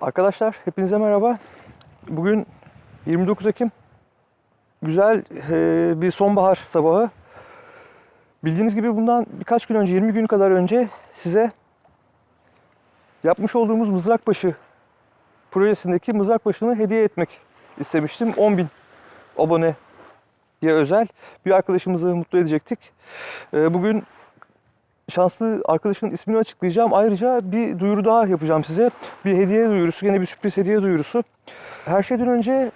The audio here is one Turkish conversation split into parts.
Arkadaşlar hepinize merhaba. Bugün 29 Ekim. Güzel e, bir sonbahar sabahı. Bildiğiniz gibi bundan birkaç gün önce, 20 gün kadar önce size yapmış olduğumuz Mızrakbaşı projesindeki Mızrakbaşı'nı hediye etmek istemiştim. 10.000 aboneye özel bir arkadaşımızı mutlu edecektik. E, Bugün şanslı arkadaşın ismini açıklayacağım. Ayrıca bir duyuru daha yapacağım size. Bir hediye duyurusu, yine bir sürpriz hediye duyurusu. Her şeyden önce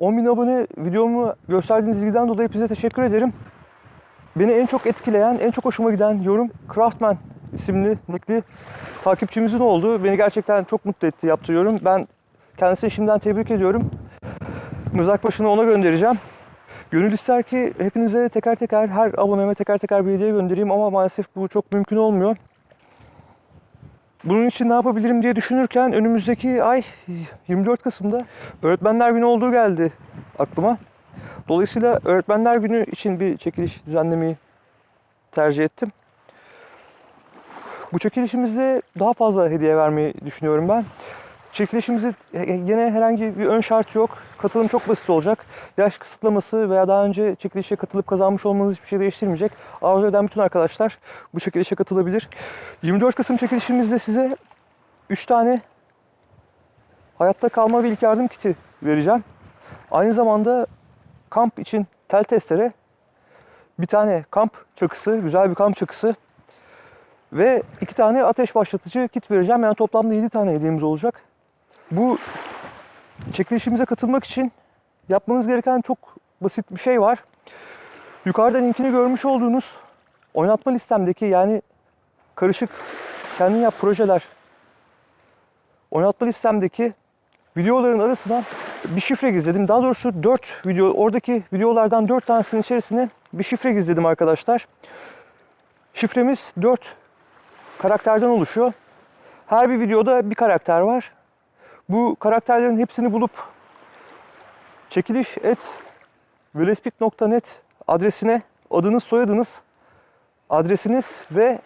10.000 abone videomu gösterdiğiniz ilgiden dolayı hepinize teşekkür ederim. Beni en çok etkileyen, en çok hoşuma giden yorum Craftman isimli nickli takipçimizin oldu. Beni gerçekten çok mutlu etti yaptığı yorum. Ben kendisini şimdiden tebrik ediyorum. Mızrak başını ona göndereceğim. Gönül ister ki hepinize teker teker, her aboneme teker teker bir hediye göndereyim ama maalesef bu çok mümkün olmuyor. Bunun için ne yapabilirim diye düşünürken önümüzdeki ay 24 Kasım'da Öğretmenler Günü olduğu geldi aklıma. Dolayısıyla Öğretmenler Günü için bir çekiliş düzenlemeyi tercih ettim. Bu çekilişimizde daha fazla hediye vermeyi düşünüyorum ben. Çekilişimizde yine herhangi bir ön şart yok. Katılım çok basit olacak. Yaş kısıtlaması veya daha önce çekilişe katılıp kazanmış olmanız hiçbir şey değiştirmeyecek. Arzu eden bütün arkadaşlar bu çekilişe katılabilir. 24 Kasım çekilişimizde size 3 tane hayatta kalma ve ilk yardım kiti vereceğim. Aynı zamanda kamp için tel testere, bir tane kamp çakısı, güzel bir kamp çakısı ve iki tane ateş başlatıcı kit vereceğim. Yani toplamda 7 tane hediyemiz olacak. Bu çekilişimize katılmak için yapmanız gereken çok basit bir şey var. Yukarıda linkini görmüş olduğunuz oynatma listemdeki yani karışık kendin yap projeler oynatma listemdeki videoların arasına bir şifre gizledim. Daha doğrusu 4 video, oradaki videolardan 4 tanesinin içerisine bir şifre gizledim arkadaşlar. Şifremiz 4 karakterden oluşuyor. Her bir videoda bir karakter var. Bu karakterlerin hepsini bulup çekiliş et velespik.net adresine adınız, soyadınız, adresiniz ve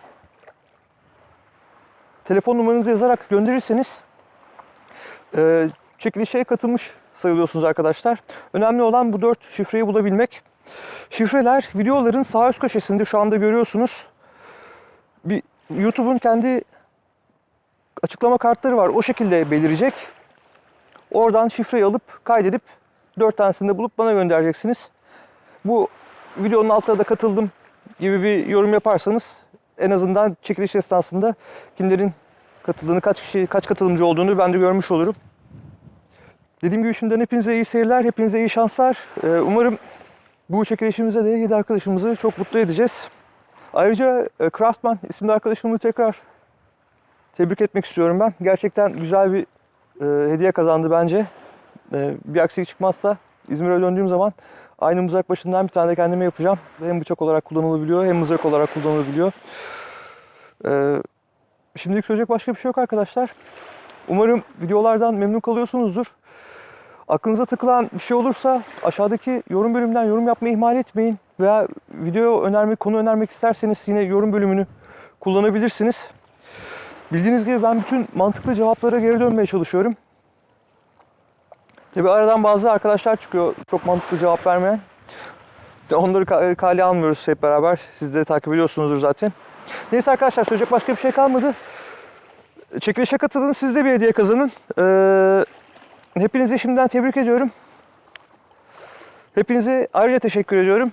telefon numaranızı yazarak gönderirseniz e, çekilişe katılmış sayılıyorsunuz arkadaşlar. Önemli olan bu dört şifreyi bulabilmek. Şifreler videoların sağ üst köşesinde şu anda görüyorsunuz. YouTube'un kendi açıklama kartları var. O şekilde belirecek. Oradan şifreyi alıp kaydedip dört tanesini de bulup bana göndereceksiniz. Bu videonun altına da katıldım gibi bir yorum yaparsanız en azından çekiliş esnasında kimlerin katıldığını, kaç kişi, kaç katılımcı olduğunu ben de görmüş olurum. Dediğim gibi şimdiden hepinize iyi seyirler, hepinize iyi şanslar. Ee, umarım bu çekilişimize de 7 arkadaşımızı çok mutlu edeceğiz. Ayrıca e, Craftman isimli arkadaşımı tekrar tebrik etmek istiyorum ben. Gerçekten güzel bir e, hediye kazandı bence. E, bir aksilik çıkmazsa İzmir'e döndüğüm zaman aynı mızrak başından bir tane de kendime yapacağım. Hem bıçak olarak kullanılabiliyor hem mızrak olarak kullanılabiliyor. E, şimdilik söyleyecek başka bir şey yok arkadaşlar. Umarım videolardan memnun kalıyorsunuzdur. Aklınıza takılan bir şey olursa aşağıdaki yorum bölümünden yorum yapmayı ihmal etmeyin. Veya video önermek, konu önermek isterseniz yine yorum bölümünü kullanabilirsiniz. Bildiğiniz gibi ben bütün mantıklı cevaplara geri dönmeye çalışıyorum. Tabi aradan bazı arkadaşlar çıkıyor çok mantıklı cevap vermeyen. Onları ka- kale almıyoruz hep beraber. Siz de takip ediyorsunuzdur zaten. Neyse arkadaşlar söyleyecek başka bir şey kalmadı. Çekilişe katılın siz de bir hediye kazanın. Ee, hepinizi şimdiden tebrik ediyorum. Hepinize ayrıca teşekkür ediyorum.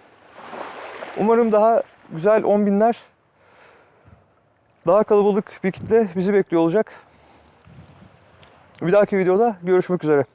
Umarım daha güzel 10 binler, daha kalabalık bir kitle bizi bekliyor olacak. Bir dahaki videoda görüşmek üzere.